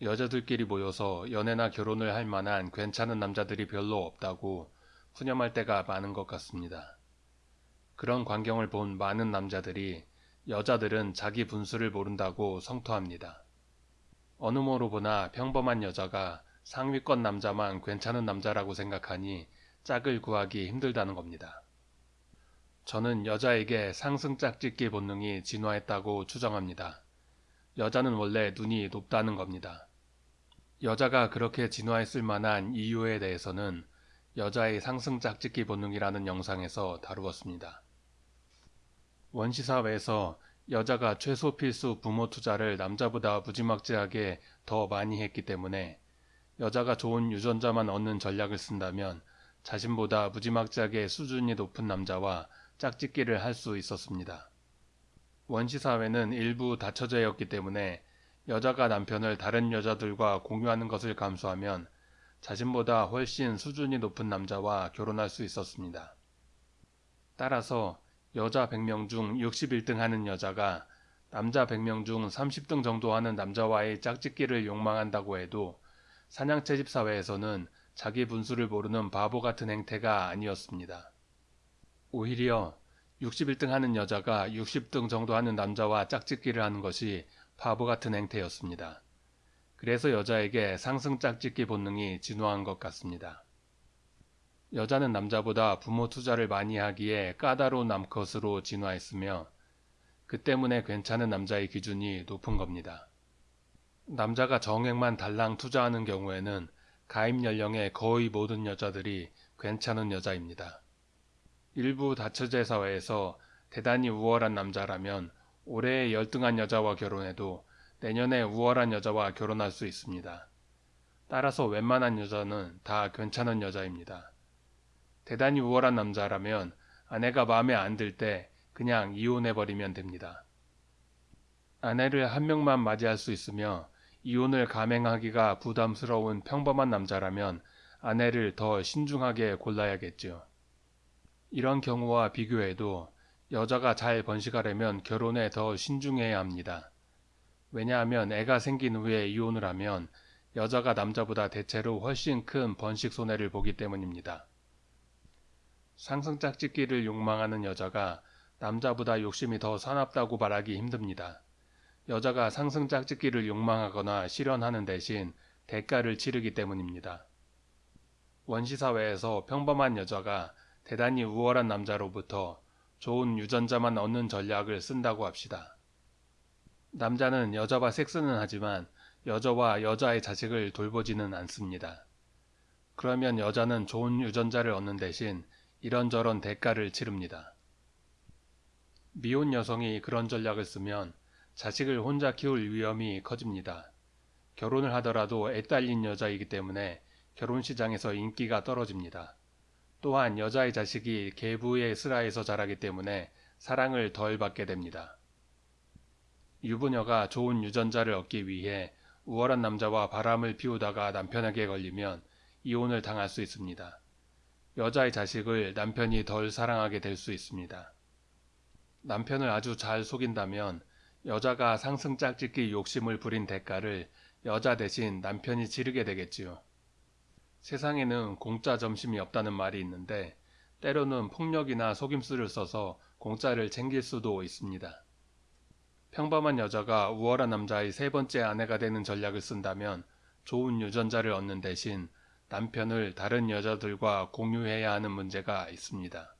여자들끼리 모여서 연애나 결혼을 할 만한 괜찮은 남자들이 별로 없다고 푸념할 때가 많은 것 같습니다. 그런 광경을 본 많은 남자들이 여자들은 자기 분수를 모른다고 성토합니다. 어느 모로 보나 평범한 여자가 상위권 남자만 괜찮은 남자라고 생각하니 짝을 구하기 힘들다는 겁니다. 저는 여자에게 상승 짝짓기 본능이 진화했다고 추정합니다. 여자는 원래 눈이 높다는 겁니다. 여자가 그렇게 진화했을 만한 이유에 대해서는 여자의 상승 짝짓기 본능이라는 영상에서 다루었습니다. 원시사회에서 여자가 최소 필수 부모 투자를 남자보다 무지막지하게 더 많이 했기 때문에 여자가 좋은 유전자만 얻는 전략을 쓴다면 자신보다 무지막지하게 수준이 높은 남자와 짝짓기를 할 수 있었습니다. 원시사회는 일부 다처제였기 때문에 여자가 남편을 다른 여자들과 공유하는 것을 감수하면 자신보다 훨씬 수준이 높은 남자와 결혼할 수 있었습니다. 따라서 여자 100명 중 61등 하는 여자가 남자 100명 중 30등 정도 하는 남자와의 짝짓기를 욕망한다고 해도 사냥 채집 사회에서는 자기 분수를 모르는 바보 같은 행태가 아니었습니다. 오히려 61등 하는 여자가 60등 정도 하는 남자와 짝짓기를 하는 것이 바보 같은 행태였습니다. 그래서 여자에게 상승 짝짓기 본능이 진화한 것 같습니다. 여자는 남자보다 부모 투자를 많이 하기에 까다로운 남컷으로 진화했으며 그 때문에 괜찮은 남자의 기준이 높은 겁니다. 남자가 정액만 달랑 투자하는 경우에는 가입 연령의 거의 모든 여자들이 괜찮은 여자입니다. 일부 다처제 사회에서 대단히 우월한 남자라면 올해 열등한 여자와 결혼해도 내년에 우월한 여자와 결혼할 수 있습니다. 따라서 웬만한 여자는 다 괜찮은 여자입니다. 대단히 우월한 남자라면 아내가 마음에 안 들 때 그냥 이혼해버리면 됩니다. 아내를 한 명만 맞이할 수 있으며 이혼을 감행하기가 부담스러운 평범한 남자라면 아내를 더 신중하게 골라야겠죠. 이런 경우와 비교해도 여자가 잘 번식하려면 결혼에 더 신중해야 합니다. 왜냐하면 애가 생긴 후에 이혼을 하면 여자가 남자보다 대체로 훨씬 큰 번식 손해를 보기 때문입니다. 상승 짝짓기를 욕망하는 여자가 남자보다 욕심이 더 사납다고 말하기 힘듭니다. 여자가 상승 짝짓기를 욕망하거나 실현하는 대신 대가를 치르기 때문입니다. 원시사회에서 평범한 여자가 대단히 우월한 남자로부터 좋은 유전자만 얻는 전략을 쓴다고 합시다. 남자는 여자와 섹스는 하지만 여자와 여자의 자식을 돌보지는 않습니다. 그러면 여자는 좋은 유전자를 얻는 대신 이런저런 대가를 치릅니다. 미혼 여성이 그런 전략을 쓰면 자식을 혼자 키울 위험이 커집니다. 결혼을 하더라도 애 딸린 여자이기 때문에 결혼 시장에서 인기가 떨어집니다. 또한 여자의 자식이 계부의 슬하에서 자라기 때문에 사랑을 덜 받게 됩니다. 유부녀가 좋은 유전자를 얻기 위해 우월한 남자와 바람을 피우다가 남편에게 걸리면 이혼을 당할 수 있습니다. 여자의 자식을 남편이 덜 사랑하게 될 수 있습니다. 남편을 아주 잘 속인다면 여자가 상승 짝짓기 욕심을 부린 대가를 여자 대신 남편이 치르게 되겠지요. 세상에는 공짜 점심이 없다는 말이 있는데 때로는 폭력이나 속임수를 써서 공짜를 챙길 수도 있습니다. 평범한 여자가 우월한 남자의 세 번째 아내가 되는 전략을 쓴다면 좋은 유전자를 얻는 대신 남편을 다른 여자들과 공유해야 하는 문제가 있습니다.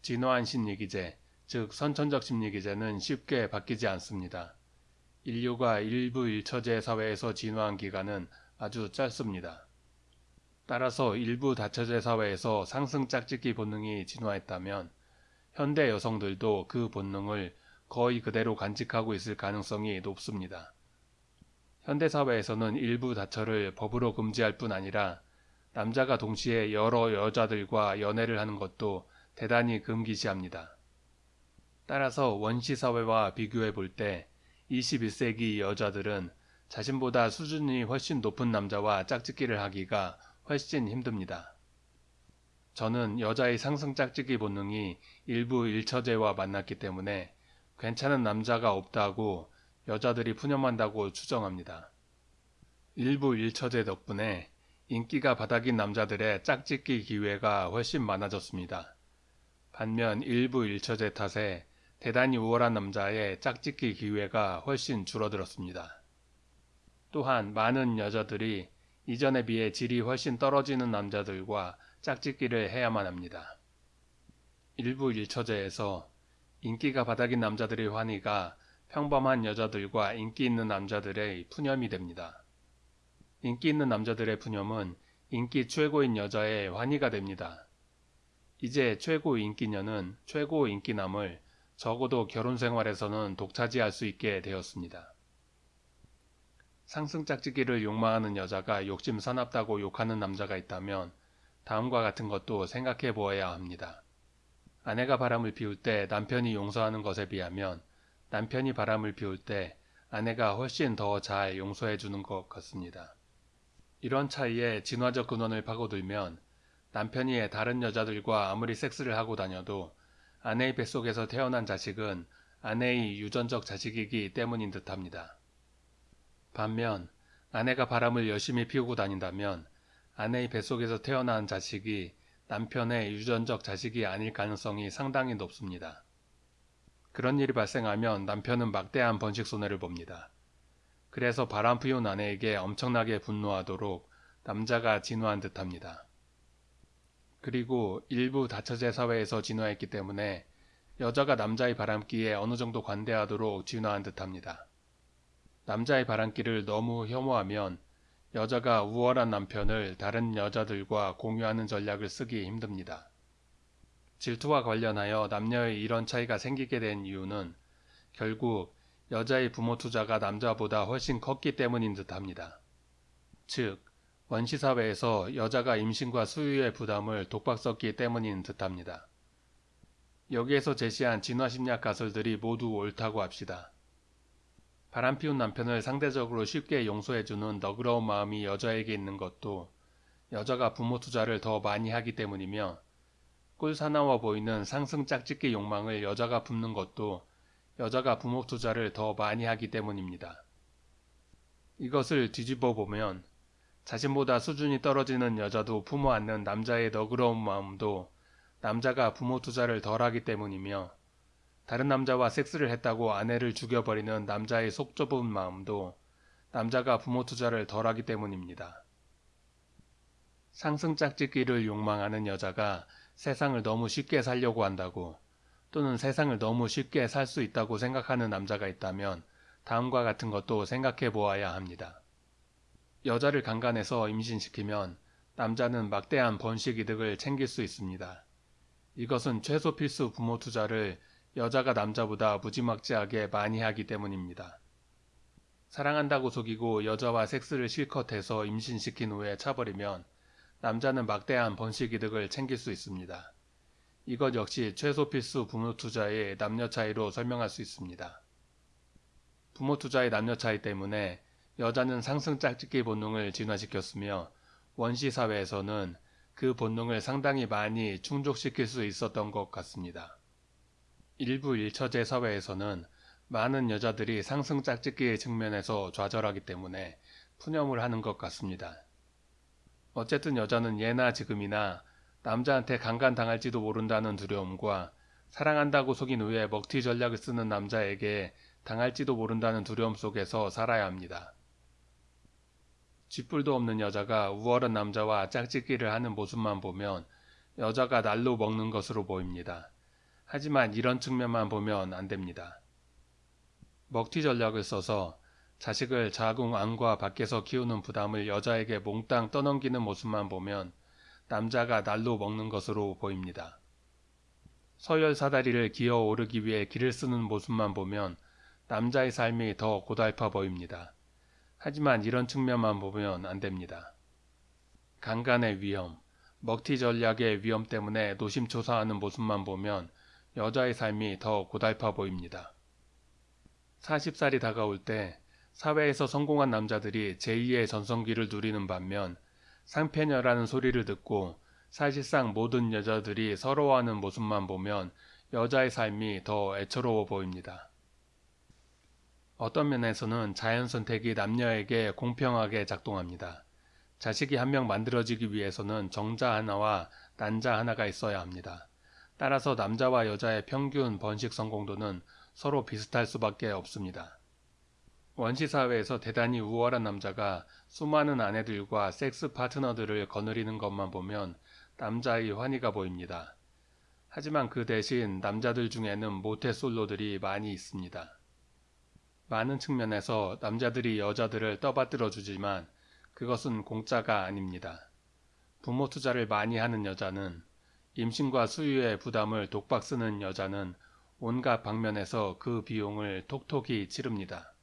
진화한 심리기제, 즉 선천적 심리기제는 쉽게 바뀌지 않습니다. 인류가 일부 일처제 사회에서 진화한 기간은 아주 짧습니다. 따라서 일부 다처제 사회에서 상승 짝짓기 본능이 진화했다면 현대 여성들도 그 본능을 거의 그대로 간직하고 있을 가능성이 높습니다. 현대 사회에서는 일부 다처를 법으로 금지할 뿐 아니라 남자가 동시에 여러 여자들과 연애를 하는 것도 대단히 금기시합니다. 따라서 원시 사회와 비교해 볼 때 21세기 여자들은 자신보다 수준이 훨씬 높은 남자와 짝짓기를 하기가 훨씬 힘듭니다. 저는 여자의 상승 짝짓기 본능이 일부 일처제와 만났기 때문에 괜찮은 남자가 없다고 여자들이 푸념한다고 추정합니다. 일부 일처제 덕분에 인기가 바닥인 남자들의 짝짓기 기회가 훨씬 많아졌습니다. 반면 일부 일처제 탓에 대단히 우월한 남자의 짝짓기 기회가 훨씬 줄어들었습니다. 또한 많은 여자들이 이전에 비해 질이 훨씬 떨어지는 남자들과 짝짓기를 해야만 합니다. 일부 일처제에서 인기가 바닥인 남자들의 환희가 평범한 여자들과 인기 있는 남자들의 푸념이 됩니다. 인기 있는 남자들의 푸념은 인기 최고인 여자의 환희가 됩니다. 이제 최고 인기녀는 최고 인기남을 적어도 결혼 생활에서는 독차지할 수 있게 되었습니다. 상승 짝짓기를 욕망하는 여자가 욕심 사납다고 욕하는 남자가 있다면 다음과 같은 것도 생각해 보아야 합니다. 아내가 바람을 피울 때 남편이 용서하는 것에 비하면 남편이 바람을 피울 때 아내가 훨씬 더 잘 용서해 주는 것 같습니다. 이런 차이에 진화적 근원을 파고들면 남편이 다른 여자들과 아무리 섹스를 하고 다녀도 아내의 뱃속에서 태어난 자식은 아내의 유전적 자식이기 때문인 듯 합니다. 반면 아내가 바람을 열심히 피우고 다닌다면 아내의 뱃속에서 태어난 자식이 남편의 유전적 자식이 아닐 가능성이 상당히 높습니다. 그런 일이 발생하면 남편은 막대한 번식 손해를 봅니다. 그래서 바람 피운 아내에게 엄청나게 분노하도록 남자가 진화한 듯합니다. 그리고 일부 다처제 사회에서 진화했기 때문에 여자가 남자의 바람기에 어느 정도 관대하도록 진화한 듯합니다. 남자의 바람기를 너무 혐오하면 여자가 우월한 남편을 다른 여자들과 공유하는 전략을 쓰기 힘듭니다. 질투와 관련하여 남녀의 이런 차이가 생기게 된 이유는 결국 여자의 부모 투자가 남자보다 훨씬 컸기 때문인 듯 합니다. 즉, 원시사회에서 여자가 임신과 수유의 부담을 독박 썼기 때문인 듯 합니다. 여기에서 제시한 진화심리학 가설들이 모두 옳다고 합시다. 바람 피운 남편을 상대적으로 쉽게 용서해주는 너그러운 마음이 여자에게 있는 것도 여자가 부모 투자를 더 많이 하기 때문이며 꿀사나워 보이는 상승 짝짓기 욕망을 여자가 품는 것도 여자가 부모 투자를 더 많이 하기 때문입니다. 이것을 뒤집어 보면 자신보다 수준이 떨어지는 여자도 품어 안는 남자의 너그러운 마음도 남자가 부모 투자를 덜 하기 때문이며 다른 남자와 섹스를 했다고 아내를 죽여버리는 남자의 속 좁은 마음도 남자가 부모 투자를 덜하기 때문입니다. 상승 짝짓기를 욕망하는 여자가 세상을 너무 쉽게 살려고 한다고 또는 세상을 너무 쉽게 살 수 있다고 생각하는 남자가 있다면 다음과 같은 것도 생각해 보아야 합니다. 여자를 강간해서 임신시키면 남자는 막대한 번식 이득을 챙길 수 있습니다. 이것은 최소 필수 부모 투자를 여자가 남자보다 무지막지하게 많이 하기 때문입니다. 사랑한다고 속이고 여자와 섹스를 실컷 해서 임신시킨 후에 차버리면 남자는 막대한 번식 이득을 챙길 수 있습니다. 이것 역시 최소 필수 부모 투자의 남녀 차이로 설명할 수 있습니다. 부모 투자의 남녀 차이 때문에 여자는 상승 짝짓기 본능을 진화시켰으며 원시 사회에서는 그 본능을 상당히 많이 충족시킬 수 있었던 것 같습니다. 일부 일처제 사회에서는 많은 여자들이 상승 짝짓기의 측면에서 좌절하기 때문에 푸념을 하는 것 같습니다. 어쨌든 여자는 예나 지금이나 남자한테 강간당할지도 모른다는 두려움과 사랑한다고 속인 후에 먹튀 전략을 쓰는 남자에게 당할지도 모른다는 두려움 속에서 살아야 합니다. 쥐뿔도 없는 여자가 우월한 남자와 짝짓기를 하는 모습만 보면 여자가 날로 먹는 것으로 보입니다. 하지만 이런 측면만 보면 안 됩니다. 먹튀 전략을 써서 자식을 자궁 안과 밖에서 키우는 부담을 여자에게 몽땅 떠넘기는 모습만 보면 남자가 날로 먹는 것으로 보입니다. 서열 사다리를 기어 오르기 위해 길을 쓰는 모습만 보면 남자의 삶이 더 고달파 보입니다. 하지만 이런 측면만 보면 안 됩니다. 강간의 위험, 먹튀 전략의 위험 때문에 노심초사하는 모습만 보면 여자의 삶이 더 고달파 보입니다. 40살이 다가올 때 사회에서 성공한 남자들이 제2의 전성기를 누리는 반면 상패녀라는 소리를 듣고 사실상 모든 여자들이 서러워하는 모습만 보면 여자의 삶이 더 애처로워 보입니다. 어떤 면에서는 자연 선택이 남녀에게 공평하게 작동합니다. 자식이 한 명 만들어지기 위해서는 정자 하나와 난자 하나가 있어야 합니다. 따라서 남자와 여자의 평균 번식 성공도는 서로 비슷할 수밖에 없습니다. 원시 사회에서 대단히 우월한 남자가 수많은 아내들과 섹스 파트너들을 거느리는 것만 보면 남자의 환희가 보입니다. 하지만 그 대신 남자들 중에는 모태솔로들이 많이 있습니다. 많은 측면에서 남자들이 여자들을 떠받들어 주지만 그것은 공짜가 아닙니다. 부모 투자를 많이 하는 여자는 임신과 수유의 부담을 독박 쓰는 여자는 온갖 방면에서 그 비용을 톡톡히 치릅니다.